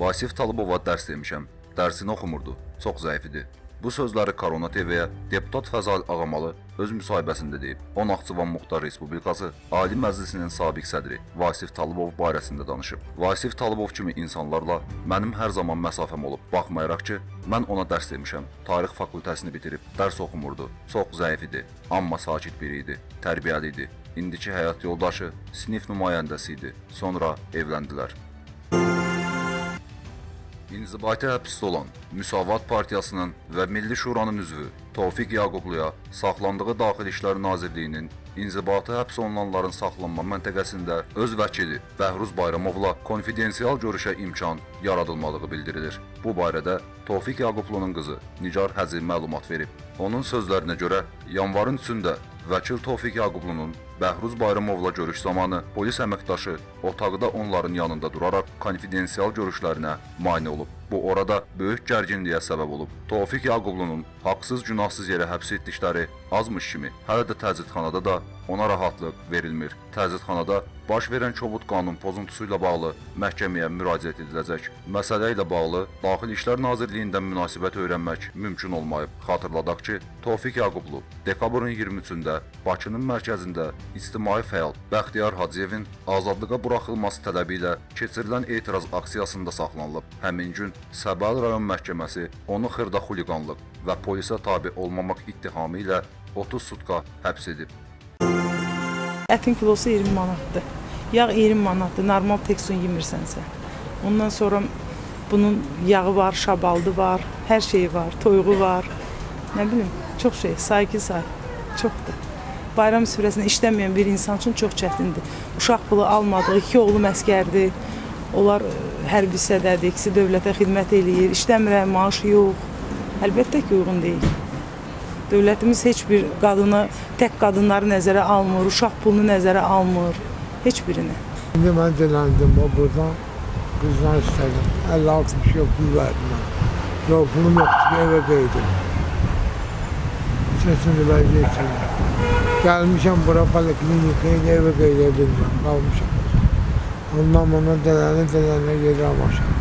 Vasif Talıbova dərs demişəm. Dərsini oxumurdu. Çox zəif idi. Bu sözləri Korona TV-yə deputat Fəzal Ağamalı öz müsahibəsində deyib. O Naxçıvan Muxtar Respublikası Ali Məclisinin sabiq sədri Vasif Talıbov barəsində danışıb. Vasif Talıbov kimi insanlarla mənim hər zaman məsafəm olub. Baxmayaraq ki, mən ona dərs demişəm. Tarix fakültəsini bitirib, dərs oxumurdu. Çox zəif idi, amma sakit biri idi, tərbiyəli idi. İndiki həyat yoldaşı sinif nümayəndəsi idi. Sonra evləndilər. İnzibati həbsdə olan Müsavat Partiyasının və Milli Şuranın üzvü Tofiq Yaqubluya saxlandığı Daxili İşlər Nazirliyinin inzibati həbs olunanların saxlanma məntəqəsində öz vəkili Bəhruz Bayramovla konfidensial görüşə imkan yaradılmadığı bildirilir. Bu barədə Tofiq Yaqublunun qızı Nigar Həzi məlumat verib. Onun sözlərinə görə yanvarın 3-də vəkil Tofiq Yaqublunun Bəhruz Bayramovla görüş zamanı polis əməkdaşı otaqda onların yanında duraraq konfidensial görüşlərinə mane olub. Bu orada böyük gərginliyə səbəb olub. Tofiq Yaqublunun haqsız günahsız yerə həbs etdikləri azmış kimi hələ də təzidxanada da ona rahatlıq verilmir. Təzidxanada baş verən kobud qanun pozuntusu ilə bağlı məhkəməyə müraciət ediləcək. Məsələ ilə bağlı Daxili İşlər Nazirliyindən münasibət öyrənmək mümkün olmayıb. Xatırladaq ki, Tofiq Yaqublu dekabrın 23-də Bakının mərkəzində ictimai fəal Bəxtiyar Hacıyevin azadlığa buraxılması tələbi ilə keçirilən etiraz aksiyasında saxlanılıb. Həmin gün Səbəl rayon məhkəməsi onu xırda xuliqanlıq və polisə tabe olmamaq ittihamı ilə 30 sutka həbs edib. Ətin kilosu 20 manatdır. Yağ 20 manatdır, normal teksun yemirsənsə. Ondan sonra bunun yağı var, şabaldı var, hər şeyi var, toyuğu var. Nə bilim, çox şey, say ki say. Çoxdur. Bayram sürəsində işləməyən bir insan üçün çox çətindir. Uşaq pulu almadığı, iki oğlu məskərdir. Onlar ə, hərbi hissədədir, ikisi dövlətə xidmət eləyir. İşləmirlər, maaş yox. Əlbəttə ki, uyğun deyil. Dövlətimiz heç bir qadını, tək qadınları nəzərə almır, uşaq pulunu nəzərə almır. Heç birini. Şimdi ben dilendim o buradan kızdan istedim. 50-60 yok pul verdim ben. Yok pulum yoktu eve kaydım. Sesini ben geçirdim. Gelmişim bura poliklinikaya eve kaydabilmem. Kalmışım. Ondan bana delene delene geri amaşım.